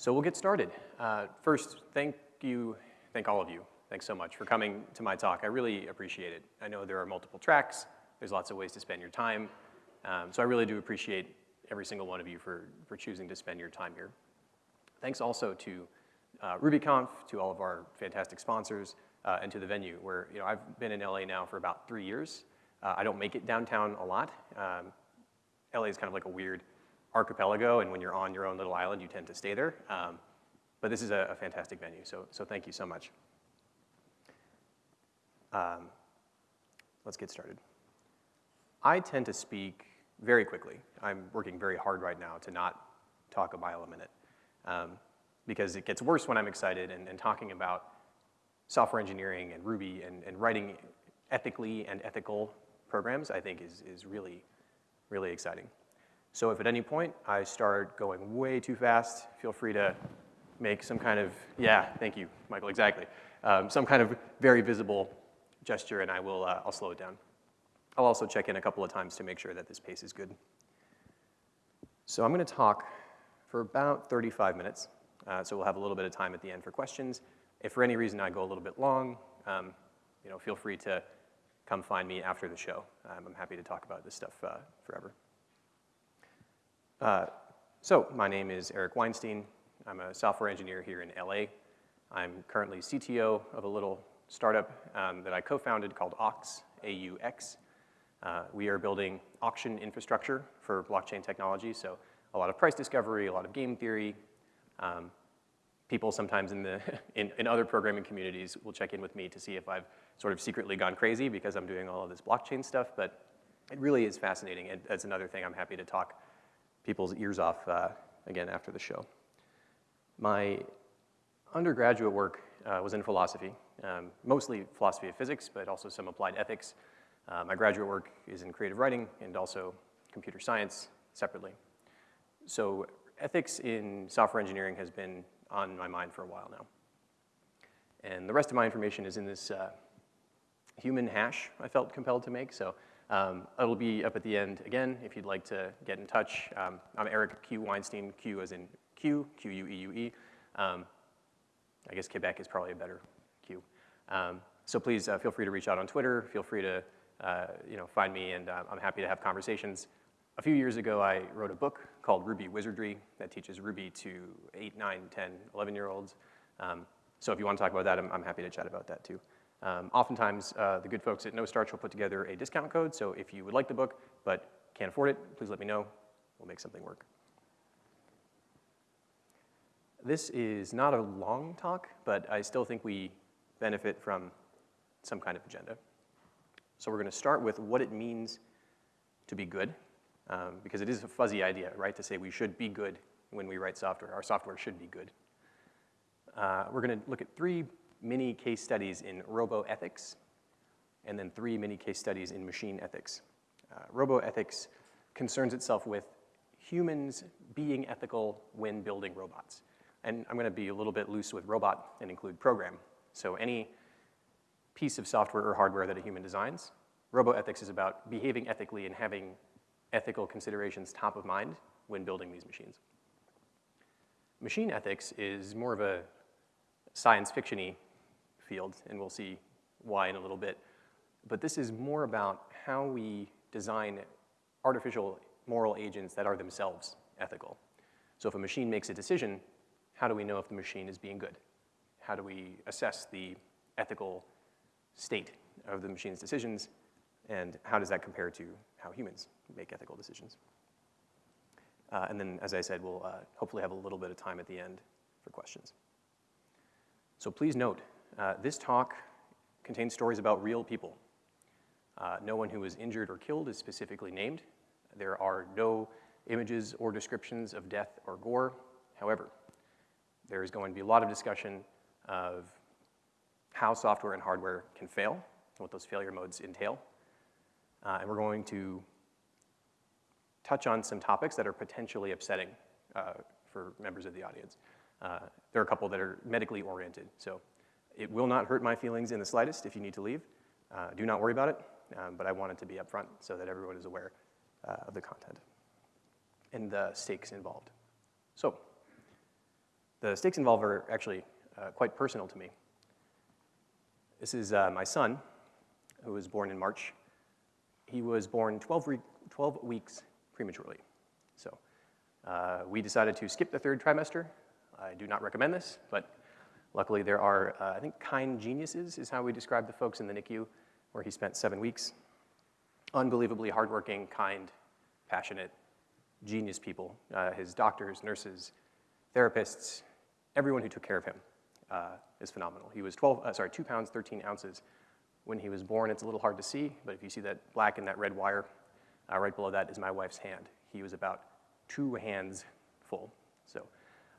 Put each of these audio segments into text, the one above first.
So we'll get started. Uh, first, thank you, thank all of you. Thanks so much for coming to my talk. I really appreciate it. I know there are multiple tracks. There's lots of ways to spend your time. Um, so I really do appreciate every single one of you for, for choosing to spend your time here. Thanks also to uh, RubyConf, to all of our fantastic sponsors, uh, and to the venue, where you know, I've been in LA now for about three years. Uh, I don't make it downtown a lot. Um, LA is kind of like a weird archipelago, and when you're on your own little island, you tend to stay there. Um, but this is a, a, fantastic venue, so, so thank you so much. Um, let's get started. I tend to speak very quickly. I'm working very hard right now to not talk a mile a minute um, because it gets worse when I'm excited and, and, talking about software engineering and Ruby and, and writing ethically and ethical programs, I think is, is really, really exciting. So if at any point I start going way too fast, feel free to make some kind of, yeah, thank you, Michael, exactly. Um, some kind of very visible gesture and I will, uh, I'll slow it down. I'll also check in a couple of times to make sure that this pace is good. So I'm gonna talk for about 35 minutes. Uh, so we'll have a little bit of time at the end for questions. If for any reason I go a little bit long, um, you know, feel free to come find me after the show. Um, I'm happy to talk about this stuff uh, forever. Uh, so my name is Eric Weinstein. I'm a software engineer here in LA. I'm currently CTO of a little startup um, that I co-founded called AUX, A-U-X. Uh, we are building auction infrastructure for blockchain technology, so a lot of price discovery, a lot of game theory. Um, people sometimes in, the in, in other programming communities will check in with me to see if I've sort of secretly gone crazy because I'm doing all of this blockchain stuff, but it really is fascinating, and that's another thing I'm happy to talk people's ears off uh, again after the show. My undergraduate work uh, was in philosophy, um, mostly philosophy of physics, but also some applied ethics. Uh, my graduate work is in creative writing and also computer science separately. So ethics in software engineering has been on my mind for a while now. And the rest of my information is in this uh, human hash I felt compelled to make. So um, it'll be up at the end again if you'd like to get in touch. Um, I'm Eric Q. Weinstein, Q as in Q, Q-U-E-U-E. Um, I guess Quebec is probably a better Q. Um, so please uh, feel free to reach out on Twitter. Feel free to uh, you know, find me, and uh, I'm happy to have conversations. A few years ago, I wrote a book called Ruby Wizardry that teaches Ruby to 8, 9, 10, 11-year-olds. Um, so if you want to talk about that, I'm, I'm happy to chat about that too. Um, oftentimes, uh, the good folks at No Starch will put together a discount code, so if you would like the book but can't afford it, please let me know. We'll make something work. This is not a long talk, but I still think we benefit from some kind of agenda. So we're going to start with what it means to be good, um, because it is a fuzzy idea, right, to say we should be good when we write software. Our software should be good. Uh, we're going to look at three mini case studies in roboethics, and then three mini case studies in machine ethics. Uh, roboethics concerns itself with humans being ethical when building robots. And I'm gonna be a little bit loose with robot and include program. So any piece of software or hardware that a human designs, roboethics is about behaving ethically and having ethical considerations top of mind when building these machines. Machine ethics is more of a science fiction-y field, and we'll see why in a little bit. But this is more about how we design artificial moral agents that are themselves ethical. So if a machine makes a decision, how do we know if the machine is being good? How do we assess the ethical state of the machine's decisions, and how does that compare to how humans make ethical decisions? Uh, and then, as I said, we'll uh, hopefully have a little bit of time at the end for questions. So please note, uh, this talk contains stories about real people. Uh, no one who was injured or killed is specifically named. There are no images or descriptions of death or gore. However, there is going to be a lot of discussion of how software and hardware can fail, and what those failure modes entail. Uh, and we're going to touch on some topics that are potentially upsetting uh, for members of the audience. Uh, there are a couple that are medically oriented, so it will not hurt my feelings in the slightest if you need to leave. Uh, do not worry about it, um, but I wanted to be upfront so that everyone is aware uh, of the content and the stakes involved. So, The stakes involved are actually uh, quite personal to me. This is uh, my son, who was born in March. He was born 12, 12 weeks prematurely. So uh, we decided to skip the third trimester. I do not recommend this, but luckily there are, uh, I think, kind geniuses is how we describe the folks in the NICU, where he spent seven weeks. Unbelievably hardworking, kind, passionate, genius people. Uh, his doctors, nurses, therapists, everyone who took care of him uh, is phenomenal. He was 12, uh, sorry, two pounds, 13 ounces when he was born. It's a little hard to see, but if you see that black and that red wire, uh, right below that is my wife's hand. He was about two hands full. So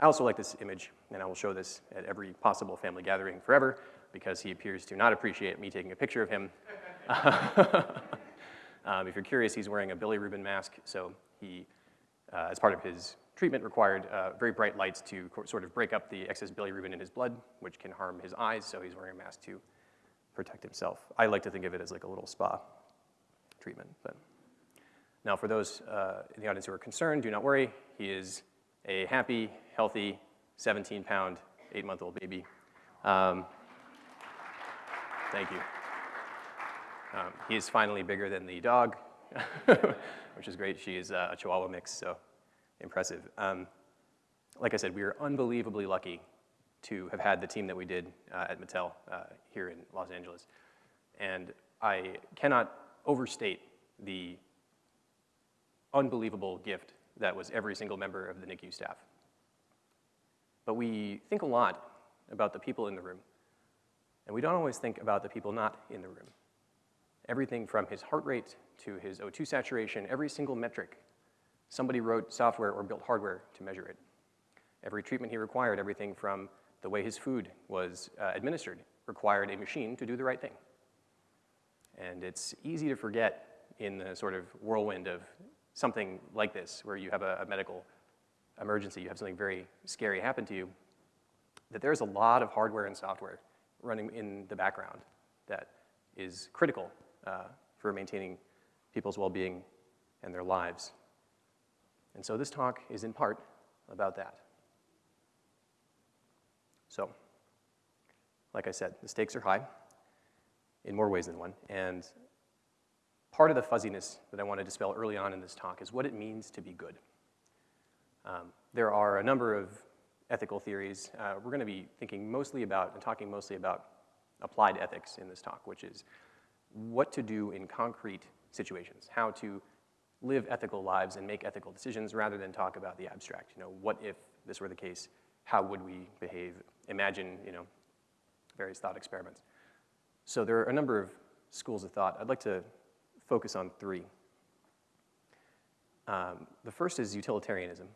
I also like this image, and I will show this at every possible family gathering forever because he appears to not appreciate me taking a picture of him. um, if you're curious, he's wearing a bilirubin mask, so he, uh, as part of his treatment, required uh, very bright lights to sort of break up the excess bilirubin in his blood, which can harm his eyes, so he's wearing a mask to protect himself. I like to think of it as like a little spa treatment. But now, for those uh, in the audience who are concerned, do not worry. He is a happy, healthy, 17-pound, eight-month-old baby. Um, thank you. Um, he is finally bigger than the dog, which is great. She is uh, a Chihuahua mix, so impressive. Um, like I said, we are unbelievably lucky to have had the team that we did uh, at Mattel uh, here in Los Angeles. And I cannot overstate the unbelievable gift that was every single member of the NICU staff. But we think a lot about the people in the room, and we don't always think about the people not in the room. Everything from his heart rate to his O2 saturation, every single metric, somebody wrote software or built hardware to measure it. Every treatment he required, everything from the way his food was uh, administered, required a machine to do the right thing. And it's easy to forget in the sort of whirlwind of something like this, where you have a, a medical emergency, you have something very scary happen to you, that there's a lot of hardware and software running in the background that is critical uh, for maintaining people's well-being and their lives. And so this talk is in part about that. So, like I said, the stakes are high in more ways than one, and part of the fuzziness that I want to dispel early on in this talk is what it means to be good. Um, there are a number of ethical theories. Uh, we're going to be thinking mostly about and talking mostly about applied ethics in this talk, which is what to do in concrete situations, how to live ethical lives and make ethical decisions rather than talk about the abstract. You know, what if this were the case? How would we behave? Imagine, you know, various thought experiments. So there are a number of schools of thought. I'd like to focus on three. Um, the first is utilitarianism,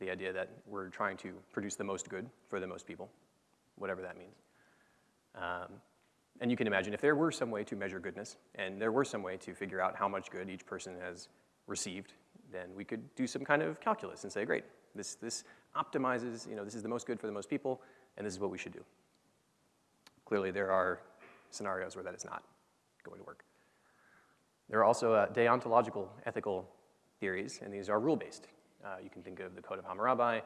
the idea that we're trying to produce the most good for the most people, whatever that means. Um, and you can imagine if there were some way to measure goodness, and there were some way to figure out how much good each person has received, then we could do some kind of calculus and say, great, this, this optimizes, you know, this is the most good for the most people, and this is what we should do. Clearly, there are scenarios where that is not going to work. There are also uh, deontological ethical theories, and these are rule-based. Uh, you can think of the Code of Hammurabi,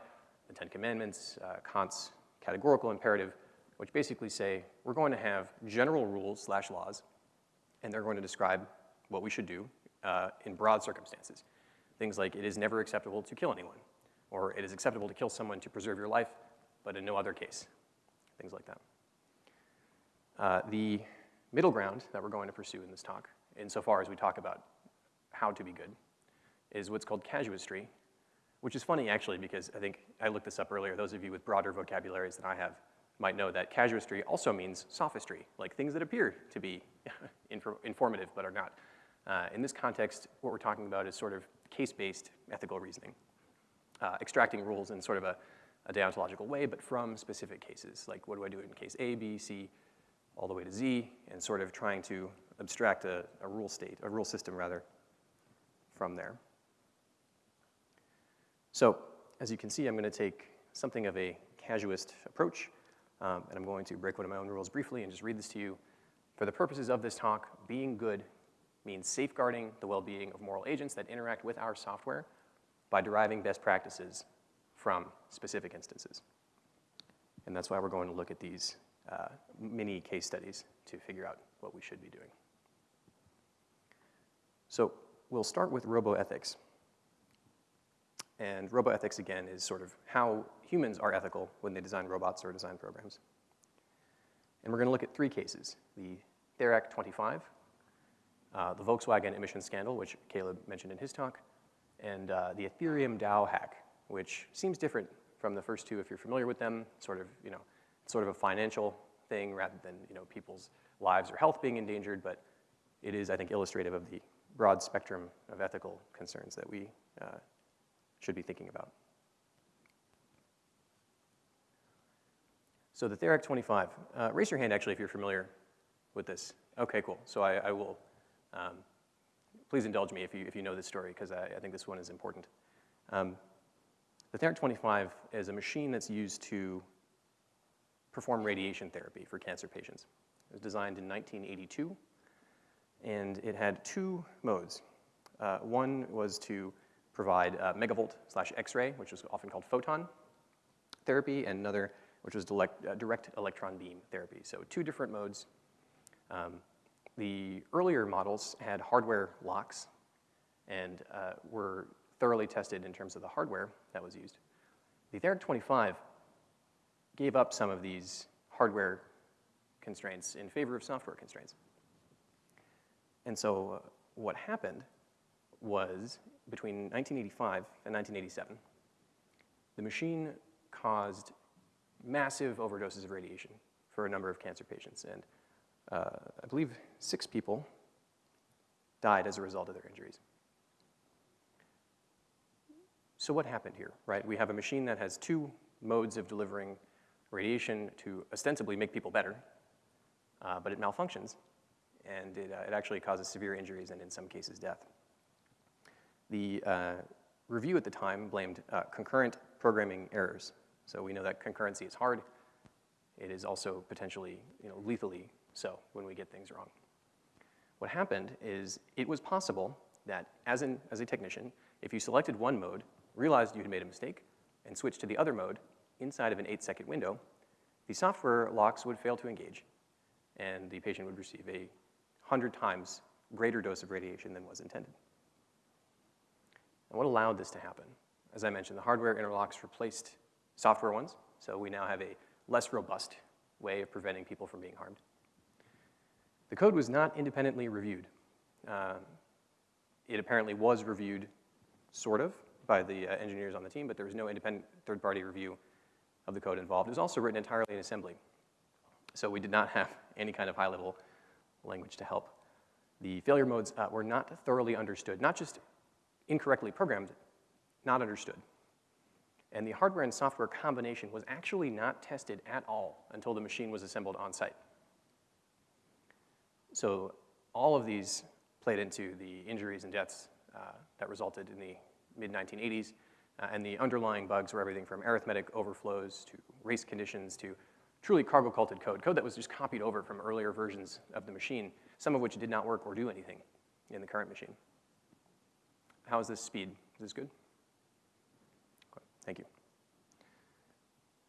the Ten Commandments, uh, Kant's categorical imperative, which basically say we're going to have general rules slash laws, and they're going to describe what we should do uh, in broad circumstances. Things like it is never acceptable to kill anyone, or it is acceptable to kill someone to preserve your life, but in no other case, things like that. Uh, the middle ground that we're going to pursue in this talk insofar as we talk about how to be good, is what's called casuistry, which is funny actually because I think I looked this up earlier. Those of you with broader vocabularies than I have might know that casuistry also means sophistry, like things that appear to be informative but are not. Uh, in this context, what we're talking about is sort of case-based ethical reasoning, uh, extracting rules in sort of a, a deontological way, but from specific cases, like what do I do in case A, B, C, all the way to Z, and sort of trying to abstract a, a rule state, a rule system rather, from there. So as you can see, I'm going to take something of a casuist approach, um, and I'm going to break one of my own rules briefly and just read this to you. For the purposes of this talk, being good means safeguarding the well-being of moral agents that interact with our software by deriving best practices from specific instances. And that's why we're going to look at these uh, mini case studies to figure out what we should be doing. So we'll start with roboethics. And roboethics, again, is sort of how humans are ethical when they design robots or design programs. And we're going to look at three cases, the Therac 25, uh, the Volkswagen emission scandal, which Caleb mentioned in his talk, and uh, the Ethereum DAO hack, which seems different from the first two if you're familiar with them, sort of, you know, sort of a financial thing rather than, you know, people's lives or health being endangered, but it is, I think, illustrative of the broad spectrum of ethical concerns that we uh, should be thinking about. So the Therac 25, uh, raise your hand actually if you're familiar with this. Okay, cool. So I, I will, um, please indulge me if you, if you know this story because I, I think this one is important. Um, the Therac 25 is a machine that's used to perform radiation therapy for cancer patients. It was designed in 1982, and it had two modes. Uh, one was to provide uh, megavolt slash X-ray, which was often called photon therapy, and another which was direct, uh, direct electron beam therapy. So two different modes. Um, the earlier models had hardware locks and uh, were thoroughly tested in terms of the hardware that was used. The Therac 25 gave up some of these hardware constraints in favor of software constraints. And so uh, what happened was between 1985 and 1987, the machine caused massive overdoses of radiation for a number of cancer patients. And uh, I believe six people died as a result of their injuries. So what happened here, right? We have a machine that has two modes of delivering radiation to ostensibly make people better, uh, but it malfunctions, and it, uh, it, actually causes severe injuries and in some cases death. The uh, review at the time blamed uh, concurrent programming errors so we know that concurrency is hard. It is also potentially you know, lethally so when we get things wrong. What happened is it was possible that as, an, as a technician, if you selected one mode, realized you had made a mistake, and switched to the other mode inside of an eight second window, the software locks would fail to engage, and the patient would receive a 100 times greater dose of radiation than was intended. And what allowed this to happen? As I mentioned, the hardware interlocks replaced software ones. So we now have a less robust way of preventing people from being harmed. The code was not independently reviewed. Uh, it apparently was reviewed, sort of, by the uh, engineers on the team, but there was no independent third-party review of the code involved. It was also written entirely in assembly. So we did not have any kind of high-level language to help. The failure modes uh, were not thoroughly understood, not just incorrectly programmed, not understood. And the hardware and software combination was actually not tested at all until the machine was assembled on site. So all of these played into the injuries and deaths uh, that resulted in the mid-1980s. Uh, and the underlying bugs were everything from arithmetic overflows to race conditions to truly cargo-culted code, code that was just copied over from earlier versions of the machine, some of which did not work or do anything in the current machine. How is this speed? Is this good? Thank you.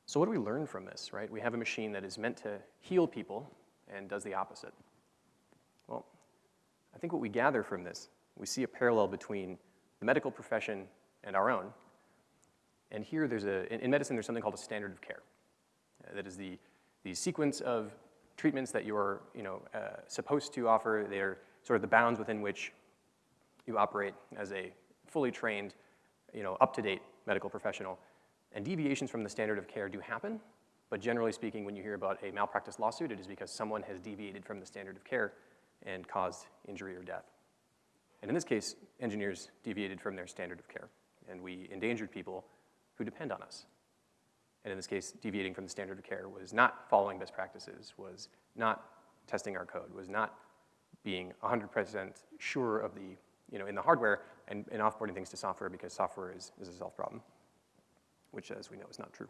So what do we learn from this, right? We have a machine that is meant to heal people and does the opposite. Well, I think what we gather from this, we see a parallel between the medical profession and our own. And here there's a, in medicine, there's something called a standard of care. That is the, the sequence of treatments that you're you know, uh, supposed to offer. They're sort of the bounds within which you operate as a fully trained, you know, up-to-date medical professional. And deviations from the standard of care do happen, but generally speaking, when you hear about a malpractice lawsuit, it is because someone has deviated from the standard of care and caused injury or death. And in this case, engineers deviated from their standard of care, and we endangered people who depend on us. And in this case, deviating from the standard of care was not following best practices, was not testing our code, was not being 100% sure of the, you know, in the hardware and, and offboarding things to software because software is, is a self problem, which as we know is not true.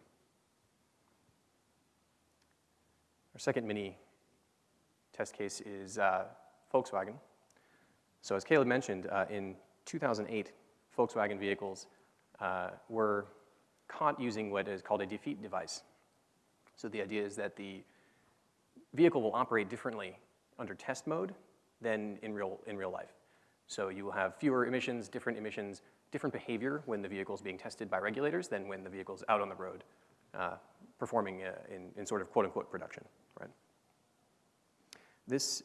Our second mini test case is uh, Volkswagen. So as Caleb mentioned, uh, in 2008, Volkswagen vehicles uh, were caught using what is called a defeat device. So the idea is that the vehicle will operate differently under test mode than in real, in real life. So you will have fewer emissions, different emissions, different behavior when the vehicle is being tested by regulators than when the vehicle is out on the road uh, performing uh, in, in sort of quote-unquote production, right? This,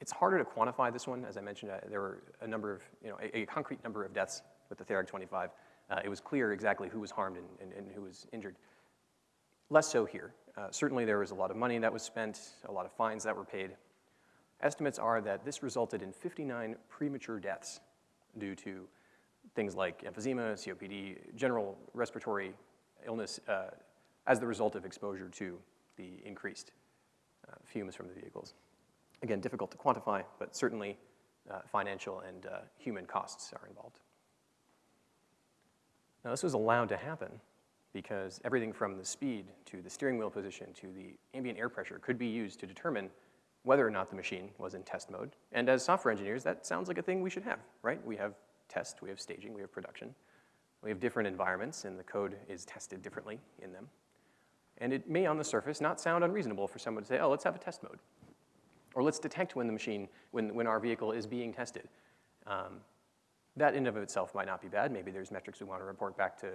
it's harder to quantify this one. As I mentioned, uh, there were a number of, you know, a, a concrete number of deaths with the Therac 25. Uh, it was clear exactly who was harmed and, and, and who was injured. Less so here. Uh, certainly there was a lot of money that was spent, a lot of fines that were paid. Estimates are that this resulted in 59 premature deaths due to things like emphysema, COPD, general respiratory illness uh, as the result of exposure to the increased uh, fumes from the vehicles. Again, difficult to quantify, but certainly uh, financial and uh, human costs are involved. Now, this was allowed to happen because everything from the speed to the steering wheel position to the ambient air pressure could be used to determine whether or not the machine was in test mode. And as software engineers, that sounds like a thing we should have, right? We have test, we have staging, we have production. We have different environments, and the code is tested differently in them. And it may, on the surface, not sound unreasonable for someone to say, oh, let's have a test mode. Or let's detect when the machine, when, when our vehicle is being tested. Um, that in and of itself might not be bad. Maybe there's metrics we want to report back to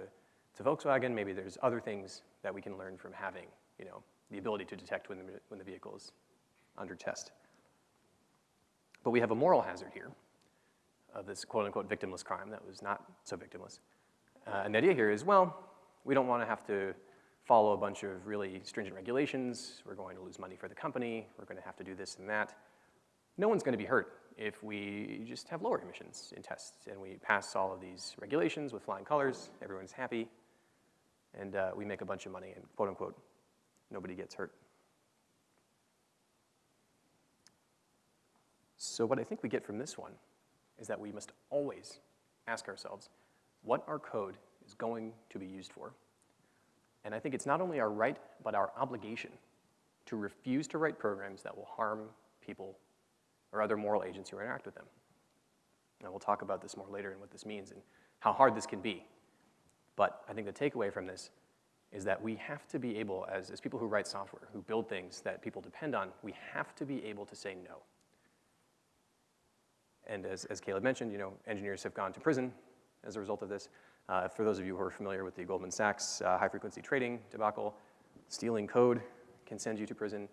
to Volkswagen, maybe there's other things that we can learn from having, you know, the ability to detect when the, when the vehicle is under test. But we have a moral hazard here of this quote-unquote victimless crime that was not so victimless. Uh, and the idea here is, well, we don't want to have to follow a bunch of really stringent regulations. We're going to lose money for the company. We're going to have to do this and that. No one's going to be hurt if we just have lower emissions in tests and we pass all of these regulations with flying colors. Everyone's happy and uh, we make a bunch of money and quote unquote, nobody gets hurt. So what I think we get from this one is that we must always ask ourselves what our code is going to be used for. And I think it's not only our right, but our obligation to refuse to write programs that will harm people or other moral agents who interact with them. And we'll talk about this more later and what this means and how hard this can be. But I think the takeaway from this is that we have to be able, as, as people who write software, who build things that people depend on, we have to be able to say no. And as, as Caleb mentioned, you know, engineers have gone to prison as a result of this. Uh, for those of you who are familiar with the Goldman Sachs uh, high-frequency trading debacle, stealing code can send you to prison.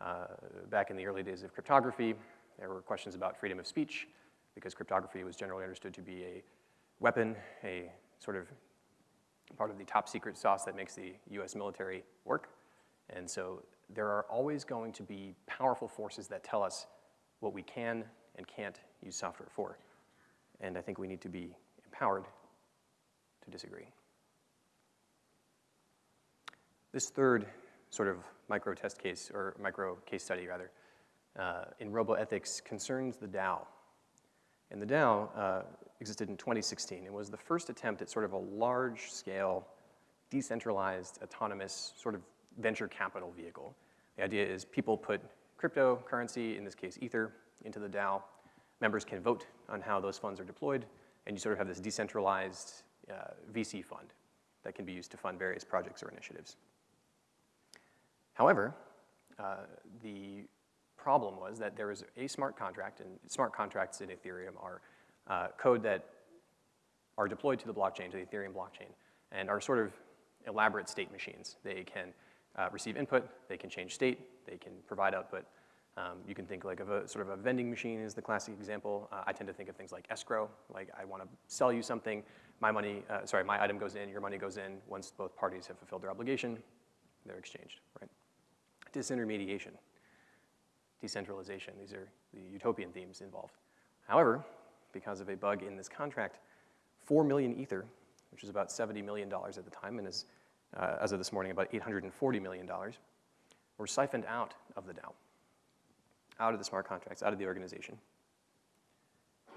Uh, back in the early days of cryptography, there were questions about freedom of speech because cryptography was generally understood to be a weapon, a sort of part of the top secret sauce that makes the US military work. And so there are always going to be powerful forces that tell us what we can and can't use software for. And I think we need to be empowered to disagree. This third sort of micro test case, or micro case study rather, uh, in roboethics concerns the DAO. And the DAO uh, existed in 2016. It was the first attempt at sort of a large-scale, decentralized, autonomous sort of venture capital vehicle. The idea is people put cryptocurrency, in this case Ether, into the DAO. Members can vote on how those funds are deployed, and you sort of have this decentralized uh, VC fund that can be used to fund various projects or initiatives. However, uh, the problem was that there was a smart contract, and smart contracts in Ethereum are uh, code that are deployed to the blockchain, to the Ethereum blockchain, and are sort of elaborate state machines. They can uh, receive input, they can change state, they can provide output. Um, you can think like of a sort of a vending machine is the classic example. Uh, I tend to think of things like escrow, like I want to sell you something, my money, uh, sorry, my item goes in, your money goes in. Once both parties have fulfilled their obligation, they're exchanged, right? Disintermediation, decentralization, these are the utopian themes involved. However, because of a bug in this contract, 4 million Ether, which is about $70 million at the time, and is, uh, as of this morning, about $840 million, were siphoned out of the DAO, out of the smart contracts, out of the organization.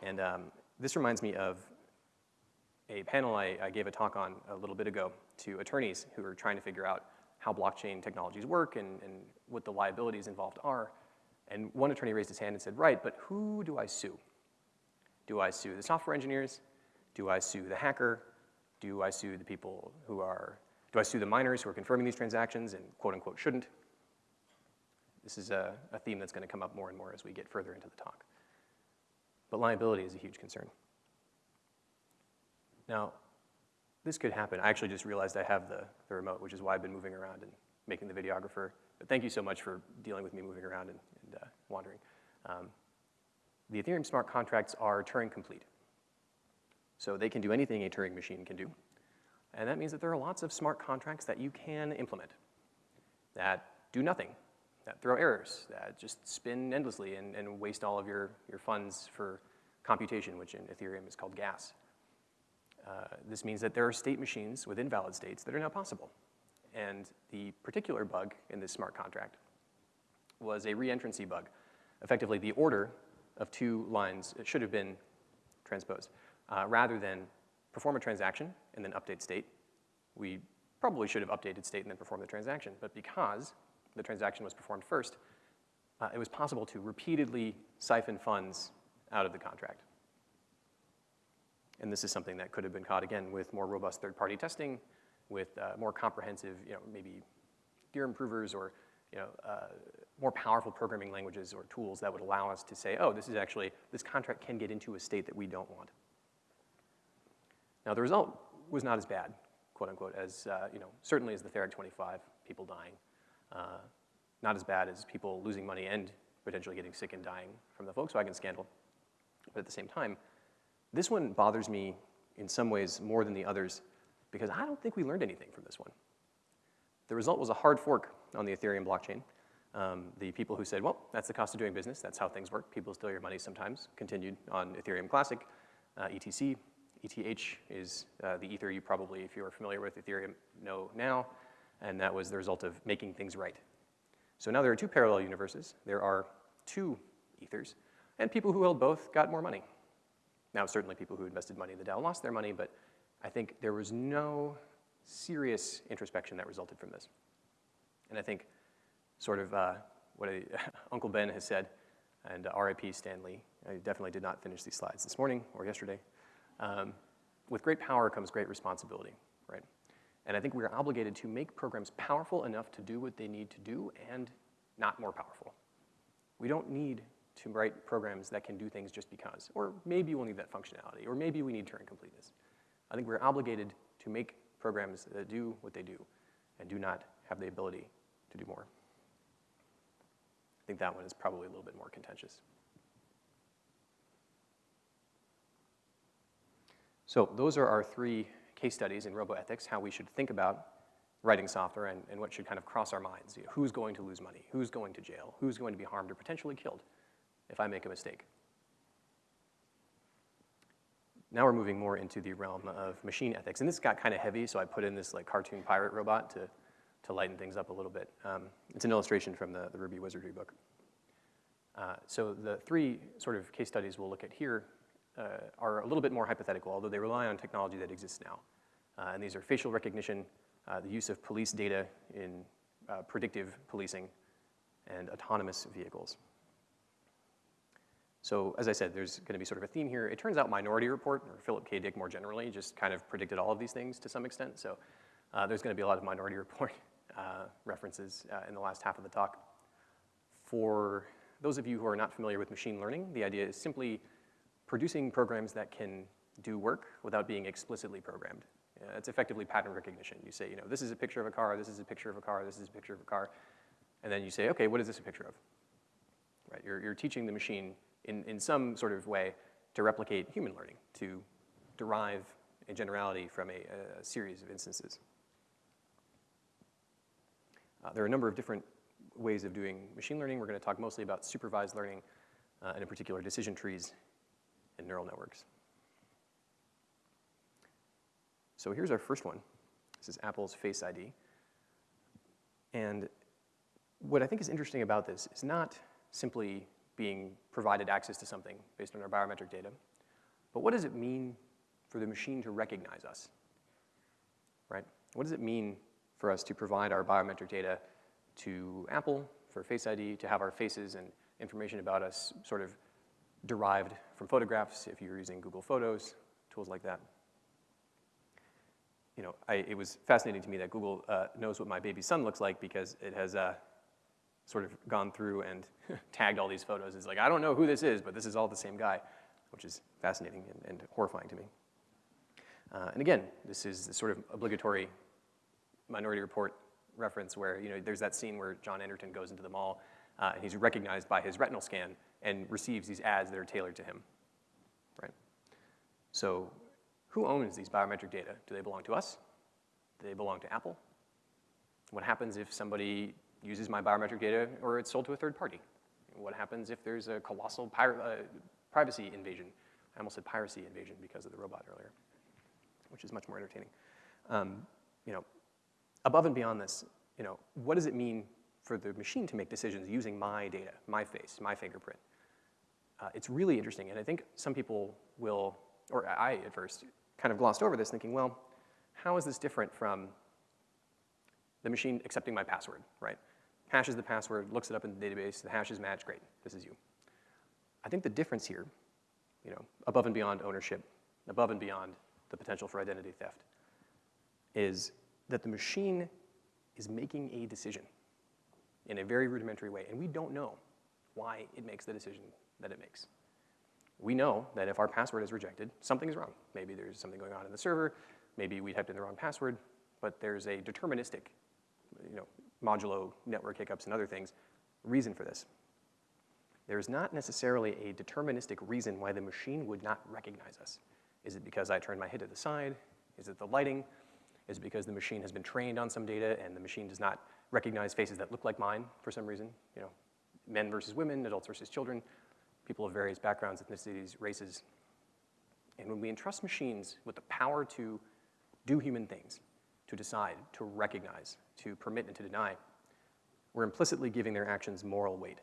And um, this reminds me of a panel I, I, gave a talk on a little bit ago to attorneys who are trying to figure out how blockchain technologies work and, and what the liabilities involved are. And one attorney raised his hand and said, right, but who do I sue? Do I sue the software engineers? Do I sue the hacker? Do I sue the people who are Do I sue the miners who are confirming these transactions and quote unquote shouldn't? This is a, a theme that's going to come up more and more as we get further into the talk. But liability is a huge concern. Now, this could happen. I actually just realized I have the, the remote, which is why I've been moving around and making the videographer. But thank you so much for dealing with me moving around and, wandering. Um, the Ethereum smart contracts are Turing complete. So they can do anything a Turing machine can do. And that means that there are lots of smart contracts that you can implement that do nothing, that throw errors, that just spin endlessly and, and waste all of your, your funds for computation, which in Ethereum is called gas. Uh, this means that there are state machines with invalid states that are now possible. And the particular bug in this smart contract was a reentrancy bug. Effectively, the order of two lines should have been transposed. Uh, rather than perform a transaction and then update state, we probably should have updated state and then performed the transaction. But because the transaction was performed first, uh, it was possible to repeatedly siphon funds out of the contract. And this is something that could have been caught, again, with more robust third-party testing, with uh, more comprehensive, you know, maybe theorem provers or, you know, uh, more powerful programming languages or tools that would allow us to say, oh, this is actually, this contract can get into a state that we don't want. Now, the result was not as bad, quote unquote, as, uh, you know, certainly as the Therac 25, people dying. Uh, not as bad as people losing money and potentially getting sick and dying from the Volkswagen scandal. But at the same time, this one bothers me in some ways more than the others because I don't think we learned anything from this one. The result was a hard fork on the Ethereum blockchain. Um, the people who said, well, that's the cost of doing business, that's how things work, people steal your money sometimes, continued on Ethereum Classic, uh, ETC. ETH is uh, the Ether you probably, if you're familiar with Ethereum, know now, and that was the result of making things right. So now there are two parallel universes. There are two Ethers, and people who held both got more money. Now, certainly people who invested money in the DAO lost their money, but I think there was no serious introspection that resulted from this. And I think sort of uh, what a, Uncle Ben has said, and uh, RIP Stan Lee, I definitely did not finish these slides this morning or yesterday. Um, with great power comes great responsibility, right? And I think we are obligated to make programs powerful enough to do what they need to do and not more powerful. We don't need to write programs that can do things just because. Or maybe we'll need that functionality, or maybe we need Turing completeness. I think we're obligated to make programs that do what they do and do not have the ability to do more. I think that one is probably a little bit more contentious. So those are our three case studies in roboethics, how we should think about writing software and, and what should kind of cross our minds. You know, who's going to lose money? Who's going to jail? Who's going to be harmed or potentially killed? if I make a mistake. Now we're moving more into the realm of machine ethics. And this got kind of heavy, so I put in this like cartoon pirate robot to, to lighten things up a little bit. Um, it's an illustration from the, the Ruby Wizardry book. Uh, so the three sort of case studies we'll look at here uh, are a little bit more hypothetical, although they rely on technology that exists now. Uh, and these are facial recognition, uh, the use of police data in uh, predictive policing, and autonomous vehicles. So as I said, there's going to be sort of a theme here. It turns out Minority Report, or Philip K. Dick more generally, just kind of predicted all of these things to some extent. So uh, there's going to be a lot of Minority Report uh, references uh, in the last half of the talk. For those of you who are not familiar with machine learning, the idea is simply producing programs that can do work without being explicitly programmed. Uh, it's effectively pattern recognition. You say, you know, this is a picture of a car, this is a picture of a car, this is a picture of a car. And then you say, okay, what is this a picture of? Right, you're, you're teaching the machine in, in some sort of way to replicate human learning, to derive a generality from a, a series of instances. Uh, there are a number of different ways of doing machine learning. We're going to talk mostly about supervised learning, uh, and in particular decision trees and neural networks. So here's our first one. This is Apple's Face ID. And what I think is interesting about this is not simply being provided access to something based on our biometric data. But what does it mean for the machine to recognize us, right? What does it mean for us to provide our biometric data to Apple for Face ID, to have our faces and information about us sort of derived from photographs if you're using Google Photos, tools like that. you know, I, it was fascinating to me that Google uh, knows what my baby son looks like because it has uh, sort of gone through and tagged all these photos. It's like, I don't know who this is, but this is all the same guy, which is fascinating and, and horrifying to me. Uh, and again, this is the sort of obligatory Minority Report reference where you know, there's that scene where John Anderton goes into the mall uh, and he's recognized by his retinal scan and receives these ads that are tailored to him, right? So who owns these biometric data? Do they belong to us? Do they belong to Apple? What happens if somebody uses my biometric data or it's sold to a third party? What happens if there's a colossal uh, privacy invasion? I almost said piracy invasion because of the robot earlier, which is much more entertaining. Um, you know, above and beyond this, you know, what does it mean for the machine to make decisions using my data, my face, my fingerprint? Uh, it's really interesting, and I think some people will, or I at first, kind of glossed over this thinking, well, how is this different from the machine accepting my password, right? Hashes the password, looks it up in the database, the hashes match, great, this is you. I think the difference here, you know, above and beyond ownership, above and beyond the potential for identity theft, is that the machine is making a decision in a very rudimentary way, and we don't know why it makes the decision that it makes. We know that if our password is rejected, something is wrong. Maybe there's something going on in the server, maybe we typed in the wrong password, but there's a deterministic, you know, modulo network hiccups and other things, reason for this. There's not necessarily a deterministic reason why the machine would not recognize us. Is it because I turned my head to the side? Is it the lighting? Is because the machine has been trained on some data and the machine does not recognize faces that look like mine for some reason? You know, men versus women, adults versus children, people of various backgrounds, ethnicities, races. And when we entrust machines with the power to do human things, to decide, to recognize, to permit and to deny, we're implicitly giving their actions moral weight.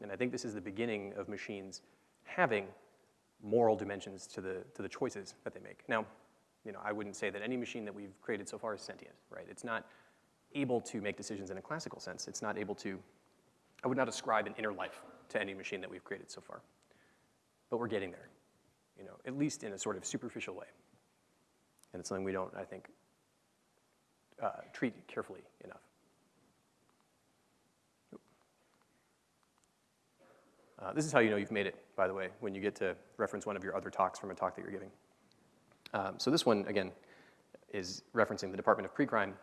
And I think this is the beginning of machines having moral dimensions to the, to the choices that they make. Now, you know, I wouldn't say that any machine that we've created so far is sentient, right? It's not able to make decisions in a classical sense. It's not able to, I would not ascribe an inner life to any machine that we've created so far. But we're getting there, you know, at least in a sort of superficial way. And it's something we don't, I think, uh, treat carefully enough. Uh, this is how you know you've made it, by the way, when you get to reference one of your other talks from a talk that you're giving. Um, so this one, again, is referencing the Department of Pre-Crime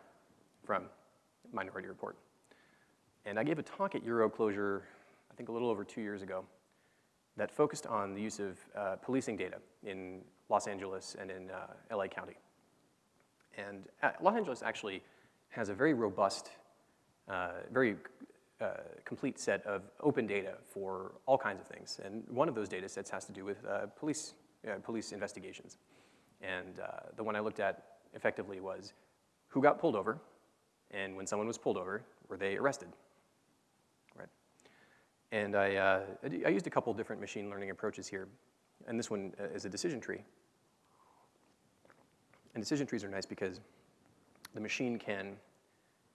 from Minority Report. And I gave a talk at EuroClojure, I think a little over two years ago, that focused on the use of uh, policing data in Los Angeles and in uh, LA County. And uh, Los Angeles actually has a very robust, uh, very uh, complete set of open data for all kinds of things. And one of those data sets has to do with uh, police, police investigations. And uh, the one I looked at effectively was who got pulled over, and when someone was pulled over, were they arrested? Right. And I, uh, I used a couple different machine learning approaches here, and this one uh, is a decision tree. And decision trees are nice because the machine can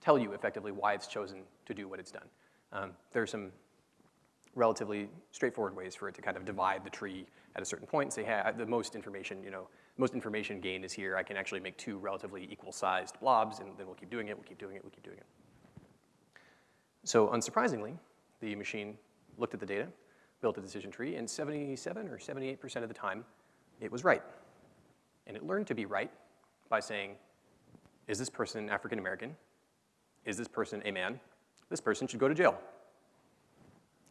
tell you effectively why it's chosen to do what it's done. Um, there are some relatively straightforward ways for it to kind of divide the tree at a certain point and say, hey, the most information, you know, most information gain is here. I can actually make two relatively equal sized blobs and then we'll keep doing it, we'll keep doing it, we'll keep doing it. So unsurprisingly, the machine looked at the data, built a decision tree, and 77 or 78% of the time, it was right. And it learned to be right by saying, is this person African American? Is this person a man? This person should go to jail.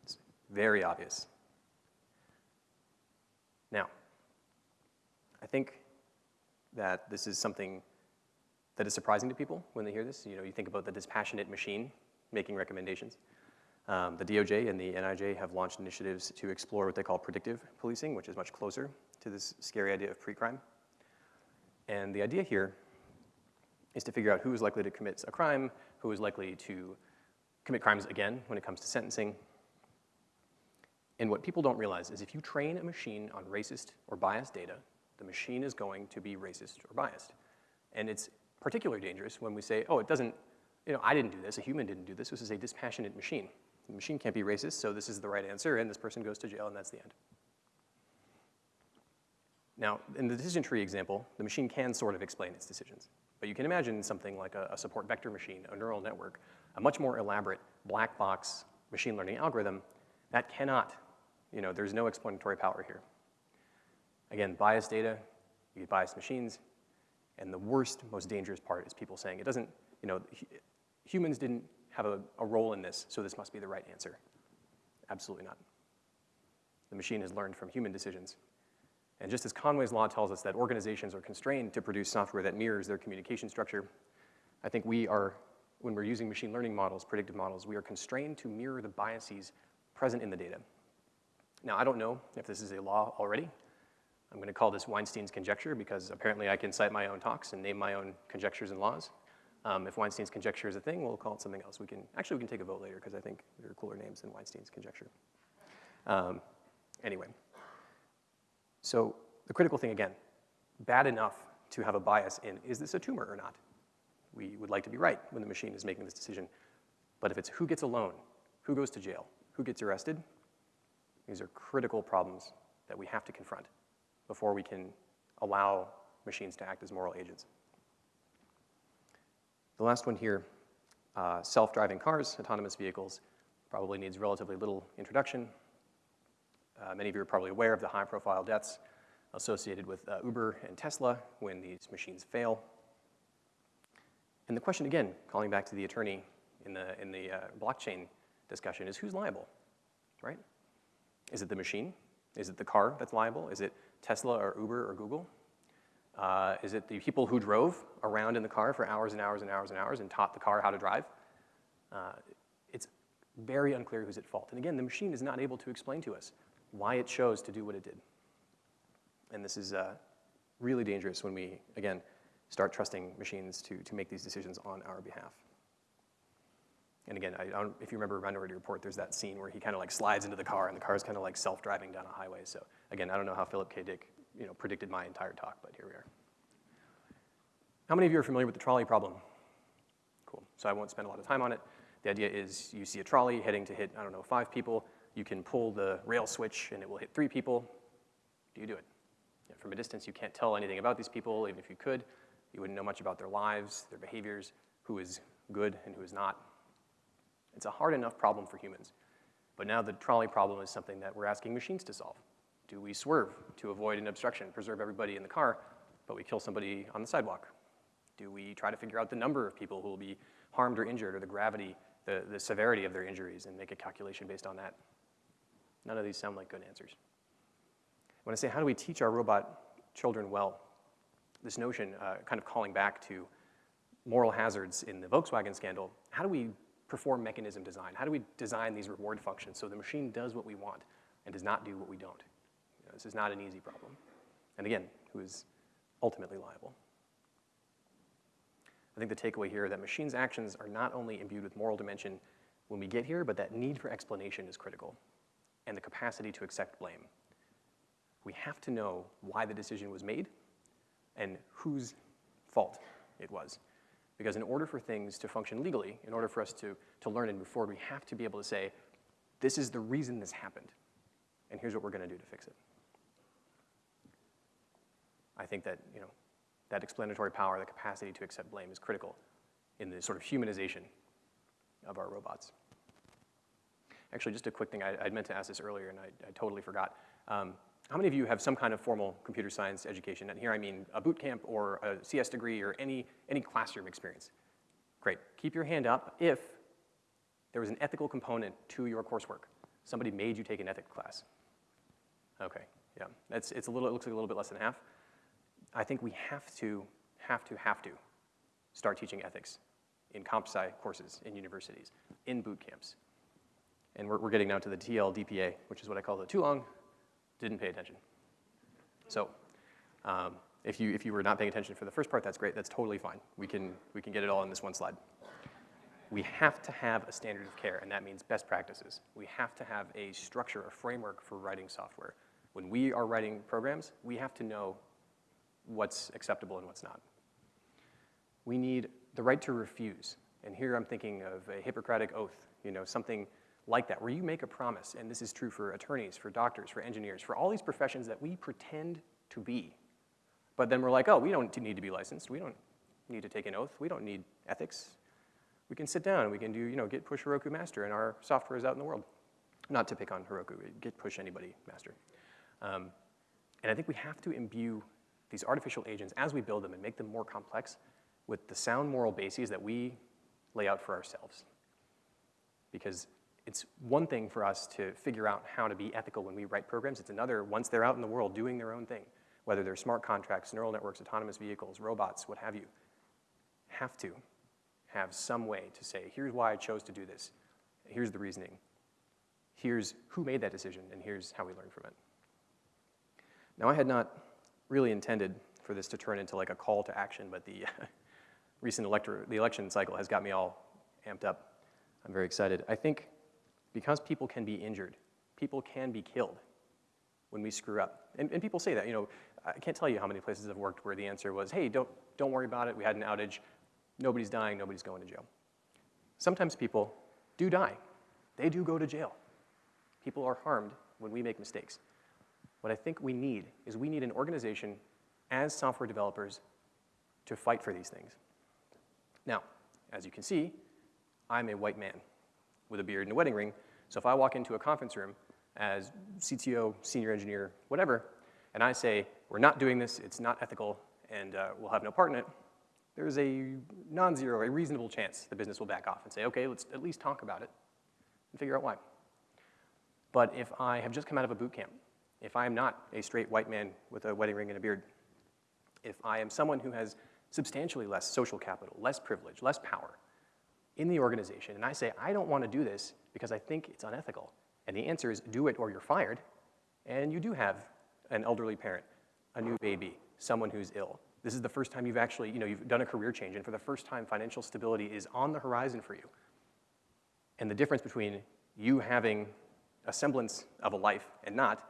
It's very obvious. Now, I think that this is something that is surprising to people when they hear this. You know, you think about the dispassionate machine making recommendations. Um, the DOJ and the NIJ have launched initiatives to explore what they call predictive policing, which is much closer to this scary idea of pre-crime. And the idea here is to figure out who is likely to commit a crime, who is likely to commit crimes again when it comes to sentencing. And what people don't realize is if you train a machine on racist or biased data, the machine is going to be racist or biased. And it's particularly dangerous when we say, oh, it doesn't, you know, I didn't do this, a human didn't do this, this is a dispassionate machine. The machine can't be racist, so this is the right answer, and this person goes to jail, and that's the end. Now, in the decision tree example, the machine can sort of explain its decisions. But you can imagine something like a, a support vector machine, a neural network, a much more elaborate black box machine learning algorithm that cannot, you know, there's no explanatory power here. Again, biased data, you get biased machines, and the worst, most dangerous part is people saying it doesn't, you know, humans didn't have a, a role in this, so this must be the right answer. Absolutely not. The machine has learned from human decisions. And just as Conway's law tells us that organizations are constrained to produce software that mirrors their communication structure, I think we are, when we're using machine learning models, predictive models, we are constrained to mirror the biases present in the data. Now, I don't know if this is a law already. I'm going to call this Weinstein's conjecture because apparently I can cite my own talks and name my own conjectures and laws. Um, if Weinstein's conjecture is a thing, we'll call it something else. We can, actually, we can take a vote later because I think there are cooler names than Weinstein's conjecture. Um, anyway, so the critical thing again, bad enough to have a bias in, is this a tumor or not? We would like to be right when the machine is making this decision. But if it's who gets a loan, who goes to jail, who gets arrested, these are critical problems that we have to confront before we can allow machines to act as moral agents. The last one here, uh, self-driving cars, autonomous vehicles, probably needs relatively little introduction. Uh, many of you are probably aware of the high-profile deaths associated with uh, Uber and Tesla when these machines fail. And the question again, calling back to the attorney in the, in the uh, blockchain discussion, is who's liable, right? Is it the machine? Is it the car that's liable? Is it Tesla or Uber or Google? Uh, is it the people who drove around in the car for hours and hours and hours and hours and taught the car how to drive? Uh, it's very unclear who's at fault. And again, the machine is not able to explain to us why it chose to do what it did. And this is uh, really dangerous when we, again, start trusting machines to, to make these decisions on our behalf. And again, if you remember Minority Report, there's that scene where he kind of like slides into the car and the car is kind of like self-driving down a highway. So again, I don't know how Philip K. Dick you know, predicted my entire talk, but here we are. How many of you are familiar with the trolley problem? Cool, so I won't spend a lot of time on it. The idea is you see a trolley heading to hit, I don't know, five people. You can pull the rail switch and it will hit three people. Do you do it? from a distance, you can't tell anything about these people. Even if you could, you wouldn't know much about their lives, their behaviors, who is good and who is not. It's a hard enough problem for humans. But now the trolley problem is something that we're asking machines to solve. Do we swerve to avoid an obstruction, preserve everybody in the car, but we kill somebody on the sidewalk? Do we try to figure out the number of people who will be harmed or injured or the gravity, the, the severity of their injuries and make a calculation based on that? None of these sound like good answers. When I say how do we teach our robot children well, this notion, uh, kind of calling back to moral hazards in the Volkswagen scandal, how do we perform mechanism design? How do we design these reward functions so the machine does what we want and does not do what we don't? You know, this is not an easy problem. And again, who is ultimately liable? I think the takeaway here that machines' actions are not only imbued with moral dimension when we get here, but that need for explanation is critical, and the capacity to accept blame. We have to know why the decision was made and whose fault it was. Because in order for things to function legally, in order for us to, to learn and move forward, we have to be able to say, this is the reason this happened, and here's what we're gonna do to fix it. I think that, you know, that explanatory power, the capacity to accept blame is critical in the sort of humanization of our robots. Actually, just a quick thing, I, would meant to ask this earlier and I, I totally forgot. Um, how many of you have some kind of formal computer science education? And here I mean a boot camp or a CS degree or any, any classroom experience. Great, keep your hand up if there was an ethical component to your coursework. Somebody made you take an ethics class. Okay, yeah, it's, it's a little, it looks like a little bit less than half. I think we have to, have to, have to start teaching ethics in comp sci courses in universities, in boot camps. And we're, we're getting now to the TL DPA, which is what I call the too long, didn't pay attention. So um, if, you, if you were not paying attention for the first part, that's great. That's totally fine. We can, we can get it all in this one slide. We have to have a standard of care, and that means best practices. We have to have a structure, a framework for writing software. When we are writing programs, we have to know what's acceptable and what's not. We need the right to refuse. And here I'm thinking of a Hippocratic oath, you know, something like that, where you make a promise, and this is true for attorneys, for doctors, for engineers, for all these professions that we pretend to be. But then we're like, oh, we don't need to be licensed. We don't, need to take an oath. We don't need ethics. We can sit down, we can do, you know, git push Heroku master, and our software is out in the world. Not to pick on Heroku, git push anybody master. Um, and I think we have to imbue these artificial agents as we build them and make them more complex with the sound moral bases that we lay out for ourselves. Because it's one thing for us to figure out how to be ethical when we write programs. It's another, once they're out in the world doing their own thing, whether they're smart contracts, neural networks, autonomous vehicles, robots, what have you, have to have some way to say, here's why I chose to do this. Here's the reasoning. Here's who made that decision, and here's how we learn from it. Now, I had not really intended for this to turn into like a call to action, but the recent elector, the election cycle has got me all amped up. I'm very excited. I think because people can be injured, people can be killed when we screw up. And, and people say that, you know, I can't tell you how many places I've worked where the answer was, hey, don't, don't worry about it, we had an outage, nobody's dying, nobody's going to jail. Sometimes people do die. They do go to jail. People are harmed when we make mistakes. What I think we need is we need an organization as software developers to fight for these things. Now, as you can see, I'm a white man with a beard and a wedding ring, so if I walk into a conference room as CTO, senior engineer, whatever, and I say, we're not doing this, it's not ethical, and uh, we'll have no part in it, there's a non-zero, a reasonable chance the business will back off and say, okay, let's at least talk about it and figure out why. But if I have just come out of a boot camp, if I am not a straight white man with a wedding ring and a beard, if I am someone who has substantially less social capital, less privilege, less power in the organization, and I say, I don't want to do this because I think it's unethical, and the answer is do it or you're fired, and you do have an elderly parent, a new baby, someone who's ill, this is the first time you've actually, you know, you've done a career change, and for the first time, financial stability is on the horizon for you. And the difference between you having a semblance of a life and not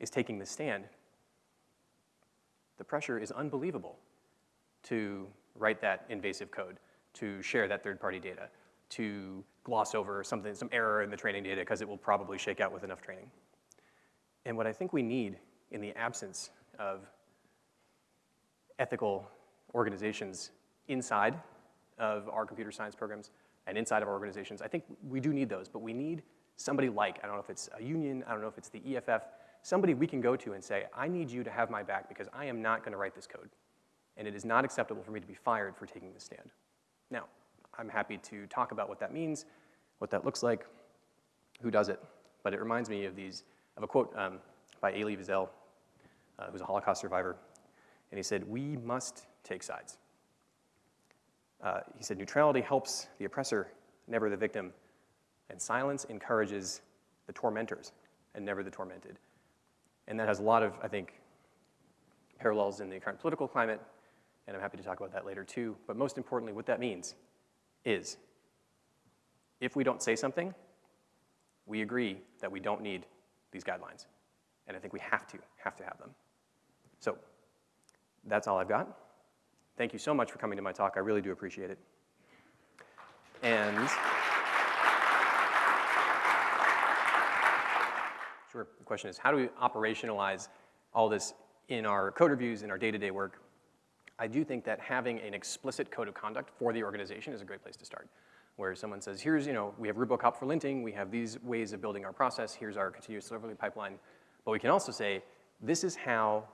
is taking the stand. The pressure is unbelievable to write that invasive code, to share that third-party data, to gloss over something, some error in the training data because it will probably shake out with enough training. And what I think we need in the absence of ethical organizations inside of our computer science programs and inside of our organizations. I think we do need those, but we need somebody like, I don't know if it's a union, I don't know if it's the EFF, somebody we can go to and say, I need you to have my back because I am not gonna write this code. And it is not acceptable for me to be fired for taking this stand. Now, I'm happy to talk about what that means, what that looks like, who does it. But it reminds me of these, of a quote um, by Elie Wiesel, uh, who's a Holocaust survivor, and he said, we must take sides. Uh, he said, neutrality helps the oppressor, never the victim, and silence encourages the tormentors and never the tormented. And that has a lot of, I think, parallels in the current political climate, and I'm happy to talk about that later too. But most importantly, what that means is if we don't say something, we agree that we don't need these guidelines. And I think we have to, have to have them. So that's all I've got. Thank you so much for coming to my talk. I really do appreciate it. And sure, the question is, how do we operationalize all this in our code reviews, in our day-to-day -day work? I do think that having an explicit code of conduct for the organization is a great place to start, where someone says, here's, you know, we have Rubocop for linting, we have these ways of building our process, here's our continuous delivery pipeline, but we can also say, this is how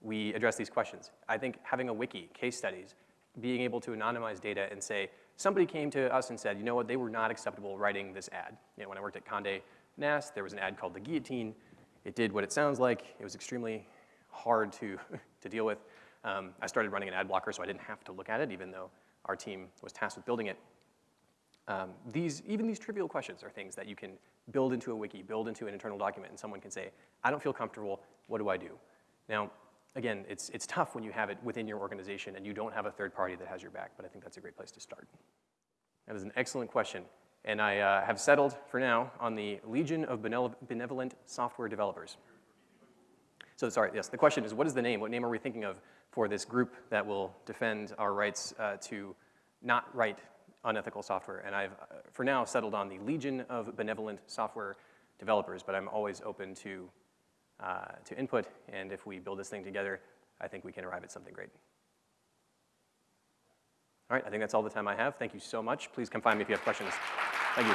we address these questions. I think having a wiki, case studies, being able to anonymize data and say, somebody came to us and said, you know what, they were not acceptable writing this ad. You know, when I worked at Condé Nast, there was an ad called the guillotine. It did what it sounds like. It was extremely hard to, to deal with. Um, I started running an ad blocker so I didn't have to look at it, even though our team was tasked with building it. Um, these, even these trivial questions are things that you can build into a wiki, build into an internal document, and someone can say, I don't feel comfortable, what do I do? Now, again, it's, it's tough when you have it within your organization and you don't have a third party that has your back, but I think that's a great place to start. That is an excellent question. And I uh, have settled for now on the Legion of Benevolent Software Developers. So sorry, yes, the question is what is the name? What name are we thinking of for this group that will defend our rights uh, to not write unethical software? And I've, uh, for now, settled on the Legion of Benevolent Software Developers, but I'm always open to uh, to input, and if we build this thing together, I think we can arrive at something great. All right, I think that's all the time I have. Thank you so much. Please come find me if you have questions. Thank you.